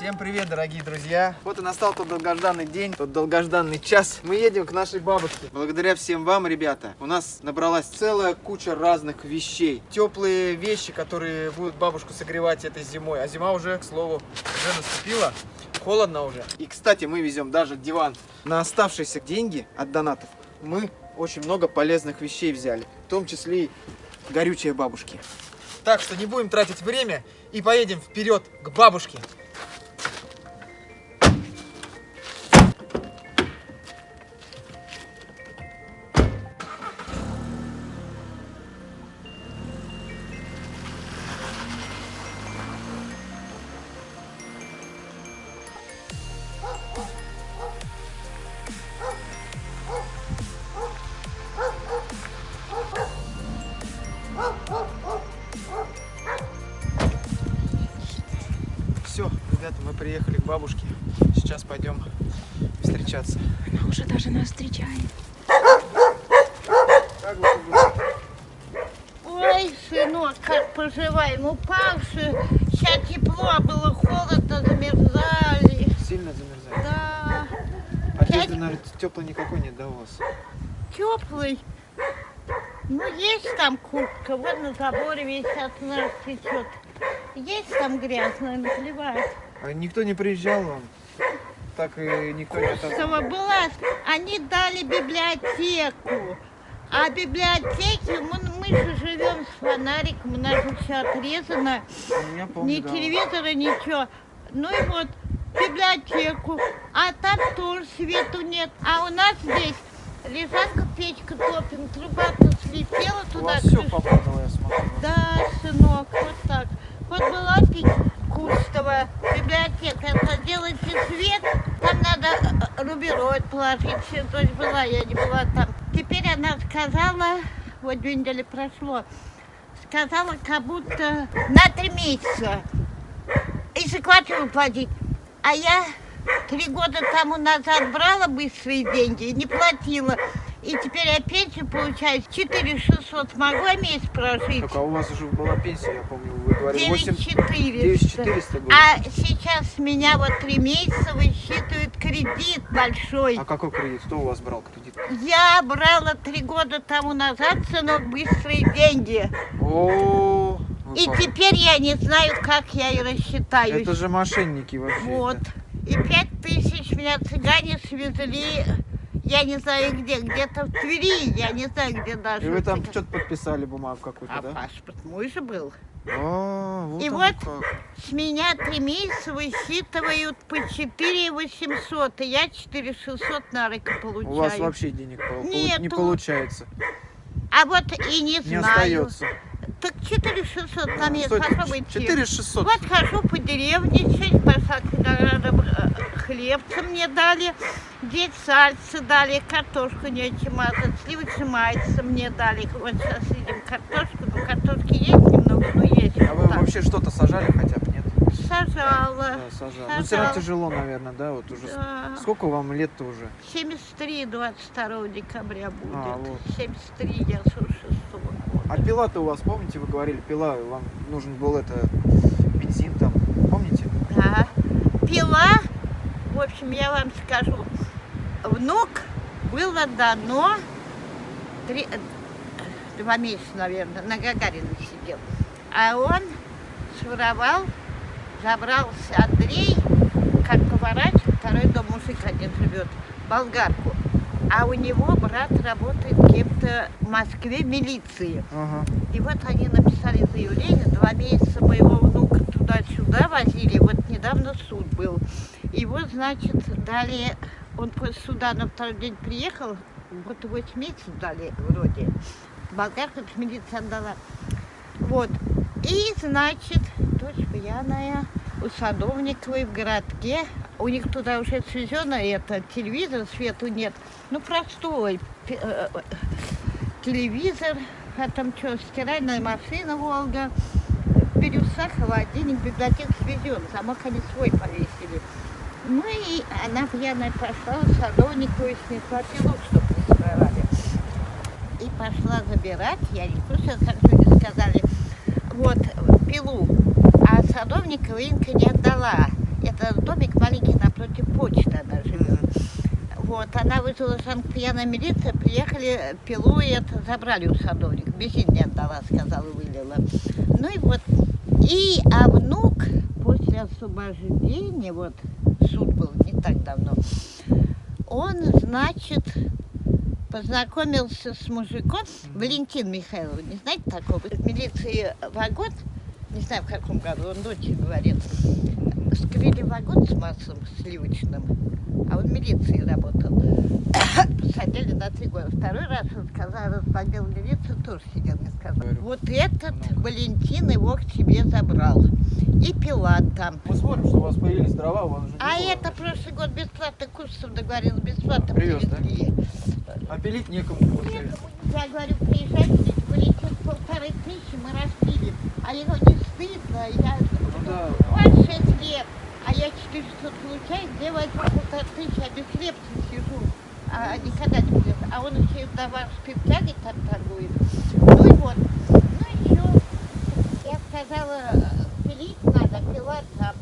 Всем привет, дорогие друзья! Вот и настал тот долгожданный день, тот долгожданный час. Мы едем к нашей бабушке. Благодаря всем вам, ребята, у нас набралась целая куча разных вещей. Теплые вещи, которые будут бабушку согревать этой зимой. А зима уже, к слову, уже наступила. Холодно уже. И, кстати, мы везем даже диван. На оставшиеся деньги от донатов мы очень много полезных вещей взяли. В том числе и горючие бабушки. Так что не будем тратить время и поедем вперед к бабушке. Приехали к бабушке. Сейчас пойдем встречаться. Она уже даже нас встречает. Ой, сынок, как поживаем, упавший. Сейчас тепло, а было холодно, замерзали. Сильно замерзает? Да, Одежды, наверное, теплой никакой нет, да, у вас? теплый. Ну, есть там куртка, вот на заборе весь от нас течет. Есть там грязно, наплевать. А никто не приезжал вам? Так и никто не... Курсова была, они дали библиотеку. А в библиотеке мы, мы же живем с фонариком, у нас же все отрезано. Я помню, Ни да. телевизора, ничего. Ну и вот библиотеку. А там тоже свету нет. А у нас здесь лежанка, печка топим, труба-то слетела У туда. вас все попадало, я смотрю. Да, сынок, вот так. Вот была пить Кустова библиотека. Это делайте свет, там надо э, рубероид положить. Все, то есть была, я не была там. Теперь она сказала, вот две недели прошло, сказала, как будто на три месяца. И за квартиру платить. А я три года тому назад брала быстрые деньги и не платила. И теперь я пенсию получаю 4 600. Смогу я месяц прожить? Так, а у вас уже была пенсия, я помню, вы говорили, 8... 9400. 9400 было. А сейчас с меня вот три месяца высчитывают кредит большой. А какой кредит? Кто у вас брал кредит? Я брала три года тому назад, сынок, быстрые деньги. О, И теперь я не знаю, как я и рассчитаюсь. Это же мошенники вообще. Вот. И пять тысяч меня цыгане свезли, я не знаю где, где-то в Твери, я не знаю, где даже. И вы там что-то подписали бумагу какую-то, А да? паспорт мой же был. А, вот И вот как. С меня три месяца высчитывают по 4 800, и я 4 600 на руку получаю. У вас вообще денег полу- не Нету. получается. А вот и не, Не знаю. остается. Так 4 600 там есть, Стойте, попробуйте. 4600. Вот хожу по деревне, чуть пошла э, хлебца мне дали, здесь сальцы дали, картошку нечем мазать, сливочное майца мне дали. Вот сейчас едим картошку, ну картошки есть немного, но есть. А вот вы так. вообще что-то сажали хотя бы, нет? Сажала. Да, сажал. Ну, все равно Сажала. тяжело, наверное, да? Вот уже. Да. Сколько вам лет-то уже? 73 22 декабря будет. А, вот. 73 я 46 года. А пила-то у вас, помните, вы говорили, пила, вам нужен был это бензин там, помните? Да. Пила, в общем, я вам скажу, внук было дано три, э, два месяца, наверное, на Гагарина сидел. А он своровал, забрался Андрей, как поворачивает, второй дом мужик один живет, болгарку. А у него брат работает кем-то в Москве в милиции. Ага. И вот они написали заявление, два месяца моего внука туда-сюда возили, вот недавно суд был. Его, значит, дали, он суда на второй день приехал, вот 8 месяцев дали вроде. Болгарка милиция отдала. Вот. И, значит, дочь пьяная у Садовниковой в городке. У них туда уже свезено это, телевизор, свету нет. Ну, простой э, э, телевизор, а там что, стиральная машина «Волга», бирюса, холодильник, библиотека свезен, замок они свой повесили. И она пьяная пошла у Садовниковой снесла чтобы не своровали. И пошла забирать, я не слушала, как люди сказали, вот, пилу. А Садовникова Инка не отдала. Это домик маленький напротив почты она живет. Вот, она вызвала санкт-пьяная милиция, приехали, пилу и это забрали у садовника. Бензин не отдала, сказала, вылила. Ну и вот, и, а внук после освобождения, вот, суд был не так давно, он, значит, познакомился с мужиком, Валентин Михайлов, не знаете такого? В милиции вагон, не знаю в каком году, он дочь говорит, скрыли вагон с маслом сливочным, а он в милиции работал. Посадили на три года. Второй раз он сказал, разбогал милицию, тоже сидел, не сказал. Вот этот Валентин его к себе забрал. И пила там. Мы смотрим, что у вас появились дрова, у вас уже А было. это прошлый год бесплатно курсов договорился, бесплатно Привез, да? привезли. А пилить некому. Некому, я говорю, приезжайте, Валентин полторы тысячи мы распилим. А его не стыдно, я Ну да. шесть лет, а я 400 получаю, где возьму полторы тысячи, а без хлебца сижу. А никогда не будет. А он еще и товар спиртяги там торгует. Ну и вот. Ну еще я сказала, пилить надо, пила там.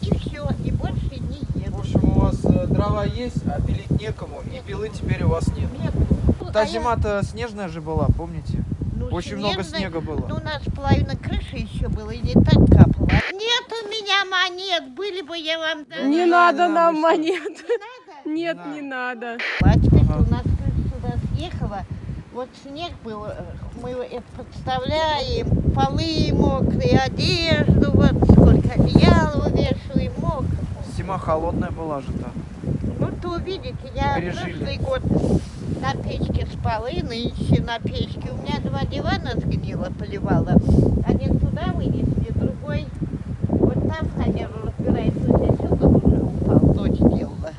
И все, и больше не В еду. общем, у вас э, дрова есть, а пилить некому, и пилы теперь у вас нет. Нет. Та А я- зима-то снежная же была, помните? Ну, Очень много снежной- снега было. Ну, у нас половина крыши еще было, и не так капало. Нет у меня монет, были бы я вам дала. Не надо надо нам, монет. надо? Нет, надо. не надо. А теперь Ага. у нас крыша сюда съехала. Вот снег был, э, мы это подставляем, полы мокрые, одежду, вот сколько одеял вывешиваем, мокро. Зима холодная была же там. Ну, то увидите, я Пережили. прошлый год на печке спала, и нынче на печке. У меня два дивана сгнило, поливала. Один туда вынесли, другой вот там фанеру разбирается. Здесь угол уже упал, дочь делала.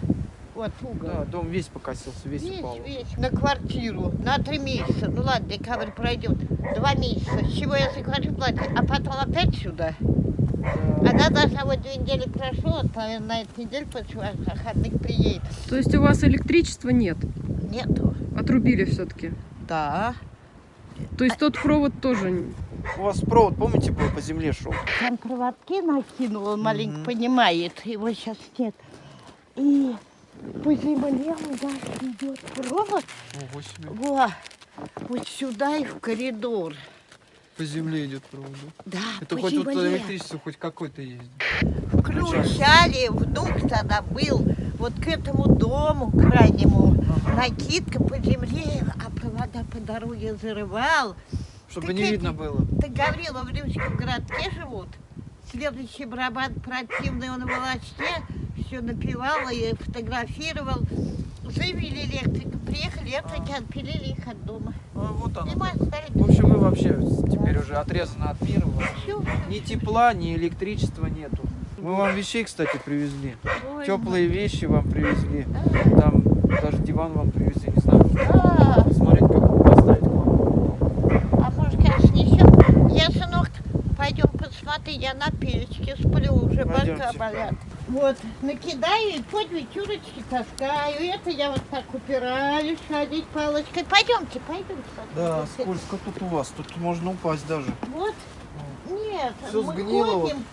Вот угол. Да, дом весь покосился, весь, Весь, упал. весь, на квартиру, на три месяца. Ну ладно, декабрь пройдет. Два месяца. С чего я заплачу платье? А потом опять сюда. Да. Она даже вот две недели прошло, вот, наверное, на этой неделе после выходных приедет. То есть у вас электричества нет? Нету. Отрубили все-таки. Да. То есть тот провод тоже... У вас провод, помните, был по земле шел? Там проводки накинул, он маленько Мгм. понимает, его сейчас нет. И по земле у нас идет провод, Ого себе. во, вот сюда и в коридор. По земле идет провод. да? Это по хоть тут земле. электричество хоть какое-то есть. Включали, внук тогда был вот к этому дому крайнему. Накидка по земле, а провода по дороге зарывал. Чтобы Так не эти- видно было. Ты Гаврила в Римском городке живут. Следующий барабан противный, он в волочке, все напевал и фотографировал. Заявили электрика, приехали, электрики отпилили их от дома. А, вот И оно. мы остались В общем, вы вообще теперь уже отрезаны от мира. вас Всё, Ни тепла, ни электричества нету. Мы вам вещей, кстати, привезли. Ой, Теплые вещи вам привезли. Да. Там даже диван вам привезли, не знаю. Да. Смотрите, как поставить к вам. А может, конечно, еще. Я, сынок, пойдем посмотри, я на печке сплю, уже бока болят. Вот, накидаю и под вечерочки таскаю. Это я вот так упираюсь, ходить палочкой. Пойдемте, пойдемте. Да, скользко тут у вас. Тут можно упасть даже. Вот. Нет, Всё мы сгнило ходим, вот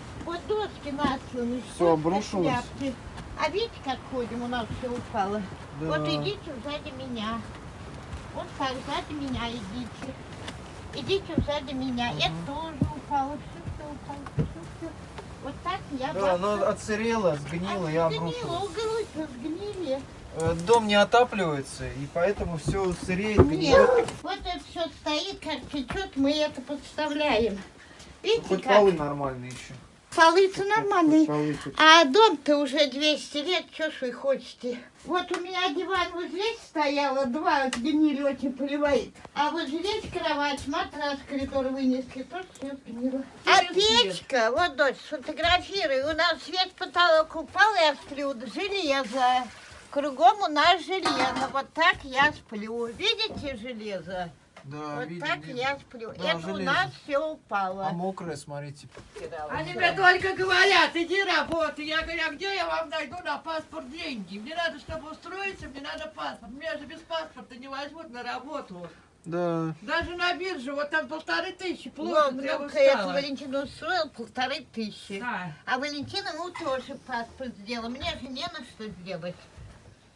доски насланы. Всё обрушилось. шляпки. А видите, как ходим, у нас все упало. Да. Вот идите сзади меня. Вот так, сзади меня идите. Идите сзади меня. Это тоже упало, все, все упало, все, все. Вот так я Да, оно отсырело, сгнило А, обрушилось. Сгнило, углы сгнили. Э, Дом не отапливается, и поэтому все сыреет, Нет, гниет. вот это все стоит, как течет, мы это подставляем. Видите, Хоть как? полы нормальные еще. Полы-то нормальные. А дом-то уже 200 лет, что ж вы хотите? Вот у меня диван вот здесь стояло, два сгнили, очень поливает. А вот здесь кровать, матрас, коридор вынесли, тоже все сгнило. А печка, вот, дочь, сфотографируй, у нас весь потолок упал, я сплю, железо. Кругом у нас железо, вот так я сплю. Видите железо? Да, вот видим, так видим. я сплю. Да, Это у железо. нас все упало. А мокрое, смотрите. Они мне только говорят, иди работай. Я говорю, а где я вам найду на паспорт деньги? Мне надо, чтобы устроиться, мне надо паспорт. Меня же без паспорта не возьмут на работу. Да. Даже на бирже, вот там полторы тысячи Вот, плохо, я ну-ка, это устала. Валентина устроил полторы тысячи. Да. А Валентина ему тоже паспорт сделала. Мне же не на что сделать.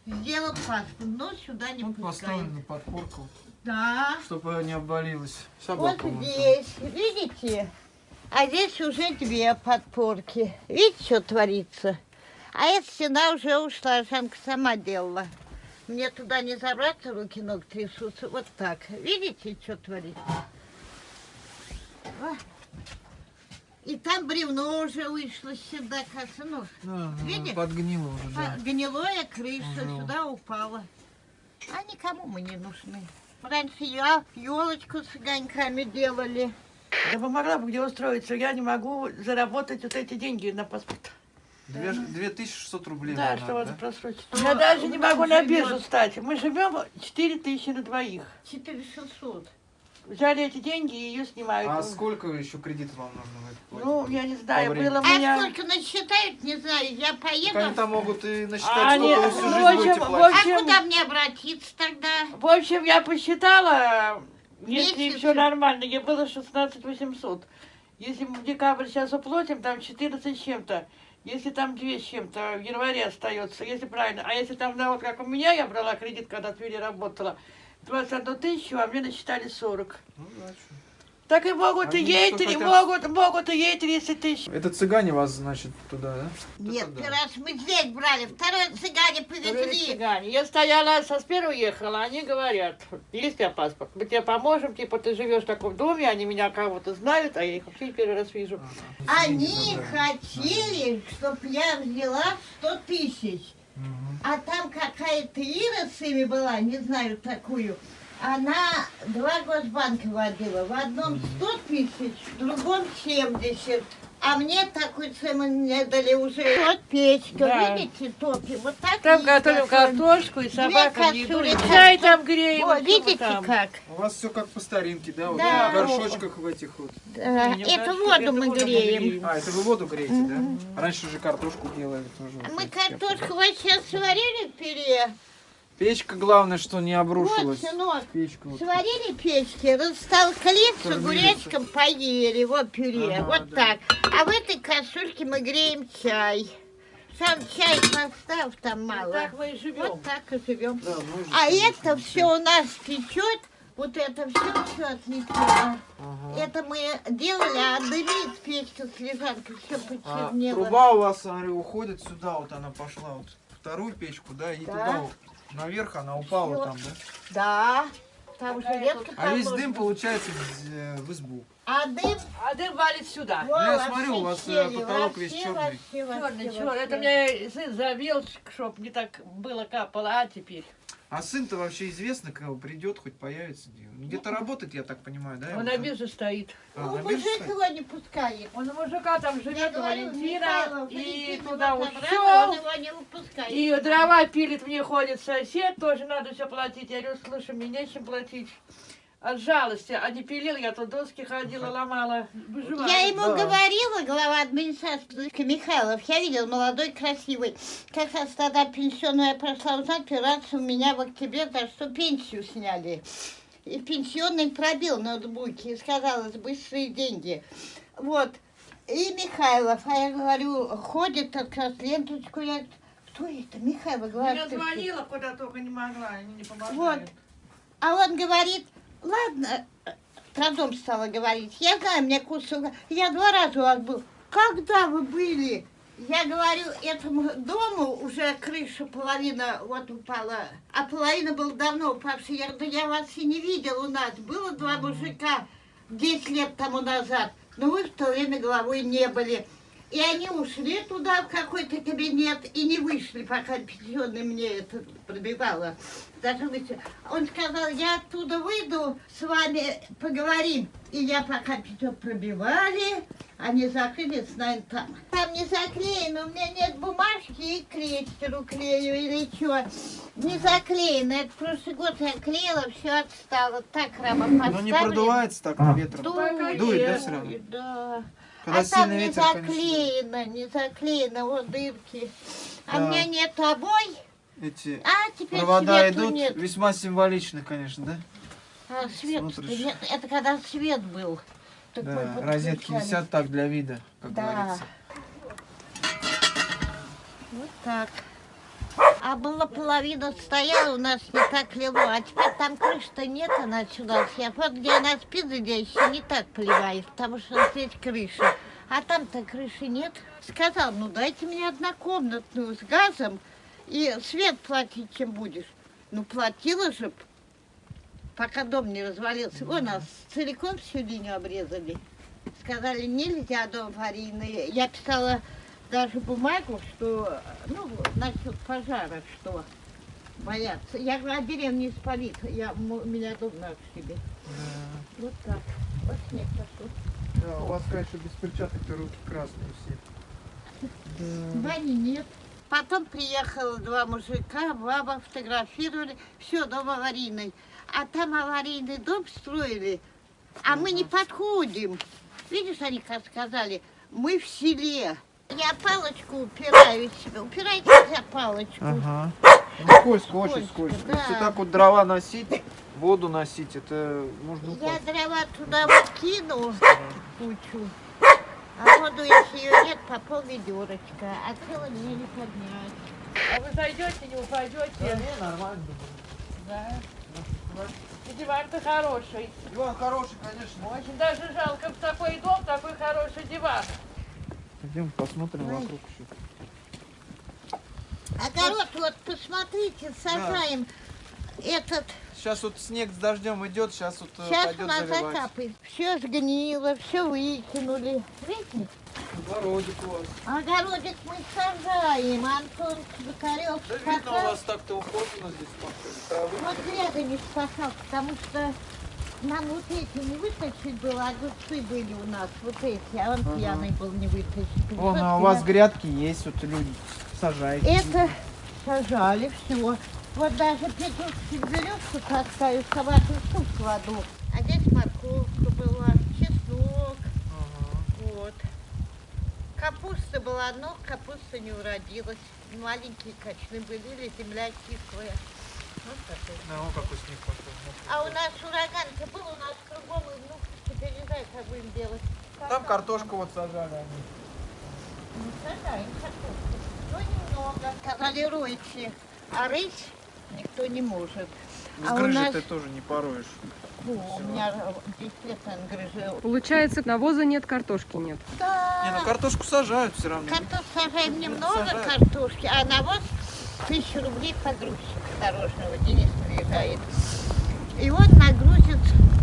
Сделал паспорт, но сюда не Ну, пускает. поставлен на подпорку, Да. чтобы не обвалилась. Вот Собака вон там. здесь, видите? А здесь уже две подпорки. Видите, что творится? А эта стена уже ушла, Жанка сама делала. Мне туда не забраться, руки ног трясутся. Вот так. Видите, что творится? И там бревно уже вышло сюда, кажется, ну, Да, Видишь? подгнило уже, да. гнилое крыша Ага. сюда упала. А никому мы не нужны. Раньше я елочку с огоньками делали. Я бы могла бы где устроиться, я не могу заработать вот эти деньги на паспорт. Две- 2600 рублей. Да, надо, что вот да? просрочить. Я даже не могу на биржу стать. Мы живем 4 тысячи на двоих. 4600. Взяли эти деньги и ее снимают. А сколько еще кредитов вам нужно в платить? Ну, я не знаю, По было у А меня... сколько насчитают, не знаю. Я Так они поеду. там могут и А насчитать, они- сколько вы всю в жизнь общем, будете в платить. А общем- куда мне обратиться тогда? В общем, я посчитала, если все нормально, мне было 16 800. Если мы в декабрь сейчас уплатим, там 14 с чем-то. Если там 2 с чем-то в январе остается, если правильно. А если там, да, вот как у меня, я брала кредит, когда в Твери работала, 21 тысячу, а мне насчитали 40. Ну. Так и могут и Они ей, три- хотят? могут, могут и ей 30 тысяч. Это цыгане вас, значит, туда, да? Нет, да. первый раз мы здесь брали, второй цыгане повезли. цыгане. Я стояла, со сперу уехала, они говорят, есть у тебя паспорт, мы тебе поможем, типа ты живешь в таком доме, они меня кого-то знают, а я их вообще первый раз вижу. Ага. Они хотели, чтоб я взяла 100 тысяч. А там какая-то Ира с ими была, не знаю такую. Она два госбанка водила. В одном 100 тысяч, в другом 70. А мне такую цену не дали уже. Вот печка, Да. видите, топим. Вот так Там готовим готовим. картошку и собакам еду, и кастрюли. чай там греем. О, всё видите там. как? У вас все как по старинке, да? Вот Да. в горшочках в этих вот. Да, Не, не Эту воду это мы воду греем. А, это вы воду греете, да? Раньше же картошку делали тоже. вот Мы картошку вот сейчас сварили в пюре. Печка, главное, что не Вот, обрушилась. сынок, Печка вот. Сварили печки, растолкли с огуречком, поели, вот пюре, Ага, вот да. так. А в этой кастрюльке мы греем чай. Сам чай поставь там мало. Так мы и живем. Вот так и живем. Да, А это все у нас течет, вот это все, все отлично. Ага. Это мы делали, а дымит печка с лежанкой, все А, почернело. труба у вас, смотри, уходит сюда, вот она пошла, вот вторую печку, да, и Да. туда вот, наверх она упала Всё. там, да? Да, там железка А весь дым получается в, э, в избу. А дым, А дым валит сюда. во, я во смотрю, у вас, э, щели, потолок во весь Черный, черный. во Это мне сын завел, чтоб не так было капало, а теперь. А сын-то вообще известно, когда придет, хоть появится? Он Где-то работает, я так понимаю, да? Он на бирже стоит. А, Ну, на бирже мужик стоит? его не пускает. Он у мужика там живет, Валентина, и туда ушел. он его не выпускает. И дрова пилит, мне ходит сосед, тоже надо все платить. Я говорю, слушай, мне нечем платить. От жалости. А не пилил, я тут доски ходила, ломала. Выживаю. Я ему Да. говорила, глава администрации Михайлов, я видел, молодой, красивый. Как раз тогда пенсионную я прошла узнать, операцию у меня в октябре, за что пенсию сняли. И пенсионный пробил ноутбуки, и сказалось, быстрые деньги. Вот. И Михайлов, а я говорю, ходит как раз ленточку, я... Кто это? Михайлов, глава. Я звонила, куда только не могла, они не помогали. Вот. А он говорит, ладно, э, про дом стала говорить, я знаю, мне кусок, я два раза у вас был. Когда вы были? Я говорю, этому дому уже крыша половина вот упала, а половина была давно упавшая. Я говорю, да я вас и не видел у нас. Было два мужика 10 лет тому назад, но вы в то время головой не были. И они ушли туда, в какой-то кабинет, и не вышли, пока пенсионный мне это пробивало. Даже выйти. Он сказал, я оттуда выйду, с вами поговорим. И я пока пятё пробивали, они закрылись, наверное, там. Там не заклеено, у меня нет бумажки и крестеру клею или что. Не заклеено, это прошлый год я клеила, все отстало. Так рама поставили. Но не продувается так на ветром. Дует, Дует, да, всё равно? Да. Когда а там не ветер, конечно, заклеено, не заклеено, вот дырки. А Да. у меня нет обой, эти а теперь провода идут нет. весьма символично, конечно, да? А свет, нет, это когда свет был. Так Да, розетки висят так для вида, как Да. говорится. Вот так. А была половина стояла, у нас не так лило, а теперь там крыши-то нет, она сюда вся. Вот где она спит, здесь не так поливает, потому что здесь крыша. А там-то крыши нет. Сказал, ну дайте мне однокомнатную с газом и свет платить чем будешь. Ну платила же, пока дом не развалился. У нас целиком всю линию обрезали. Сказали, нельзя дом аварийный. Я писала даже бумагу, что, ну, насчет пожара, что боятся. Я говорю, а деревню не спалит, я, у меня дом на себе. Вот так. Вот снег пошел. Да, у вас, конечно, без перчаток-то руки красные все. Бани нет. Потом приехало два мужика, баба фотографировали, все, дом аварийный. А там аварийный дом строили, а мы не подходим. Видишь, они сказали, мы в селе. Я палочку упираюсь, упирайте я палочку. Ага. Ну, скользко, очень Скользко, скользко. да. Если так вот дрова носить, воду носить, это можно Я упасть. дрова туда вот кину кучу. А воду, если ее нет, по пол ведерочка. А цело мне не поднять. А вы зайдете, не упадете? не, нормально. Да. И диван-то хороший. Диван хороший, конечно. Очень даже жалко в такой дом, такой хороший диван. Пойдем посмотрим Ой. вокруг еще. Огород, вот посмотрите, сажаем этот. Сейчас вот снег с дождем идет, сейчас вот э, Сейчас у пойдет нас заливать. закапает. Все сгнило, все выкинули. Видите? Огородик у вас. Огородик мы сажаем. Антон Бакарев Да видно, у вас так-то ухожено здесь. Травы. Вот гряда не спасал, потому что нам вот эти не вытащить было, огурцы были у нас, вот эти, а он пьяный был не вытащить. Вон, Вот а у вас гряда. грядки есть, вот люди сажаете. Это сажали все. Вот даже петушки березку таскаю, собаку суп кладу. А здесь морковка была, чеснок, вот. Капуста была, но капуста не уродилась. Маленькие качаны были, или земля кислая. Вон какой снег пошел. А у нас ураган-то был, у нас кругом, и, ну, теперь не знаю, как будем делать. Там картошку вот сажали они. Ну, сажаем картошку. Но немного. Сказали, ройте. А рыть никто не может. С А у грыжей нас- ты тоже не пороешь. Фу, у меня действительно грыжи. Получается, навоза нет, картошки нет. Да. Не, ну картошку сажают все равно. Картошку сажаем немного Сажают. картошки, а навоз тысячу рублей погрузчик дорожного Денис приезжает. И он нагрузит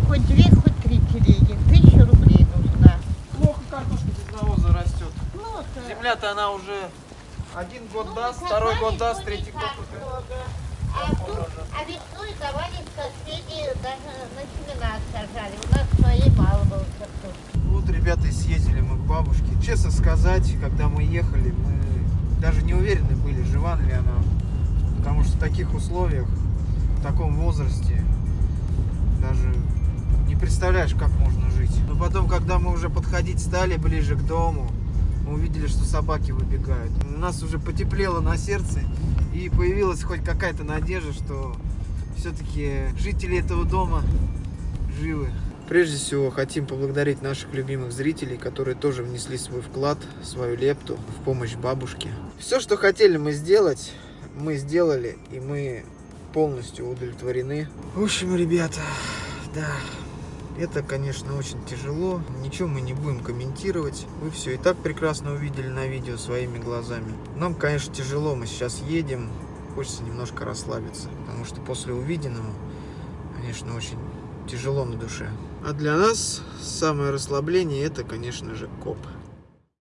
хоть две, хоть три телеги. Тысяча рублей нужна. Плохо картошка без навоза растет. Ну, то- Земля-то она уже один год ну, даст, второй год даст, ну, третий год. А, тут, а весной давали соседи, даже на семена сажали. У нас своей мало было картошки. Вот, ребята, и съездили мы к бабушке. Честно сказать, когда мы ехали, мы даже не уверены были, жива ли она. Потому что в таких условиях, в таком возрасте, даже не представляешь, как можно жить. Но потом, когда мы уже подходить стали ближе к дому, мы увидели, что собаки выбегают. У нас уже потеплело на сердце, и появилась хоть какая-то надежда, что все-таки жители этого дома живы. Прежде всего, хотим поблагодарить наших любимых зрителей, которые тоже внесли свой вклад, свою лепту в помощь бабушке. Все, что хотели мы сделать, мы сделали, и мы полностью удовлетворены. В общем, ребята, да, это, конечно, очень тяжело. Ничего мы не будем комментировать. Вы все и так прекрасно увидели на видео своими глазами. Нам, конечно, тяжело. Мы сейчас едем. Хочется немножко расслабиться. Потому что после увиденного, конечно, очень тяжело на душе. А для нас самое расслабление это, конечно же, коп.